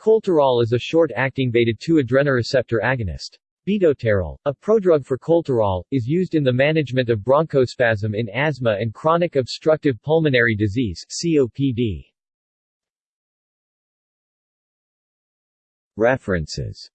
Colterol is a short-acting beta-2 adrenoreceptor agonist. Bitolterol, a prodrug for colterol, is used in the management of bronchospasm in asthma and chronic obstructive pulmonary disease COPD. References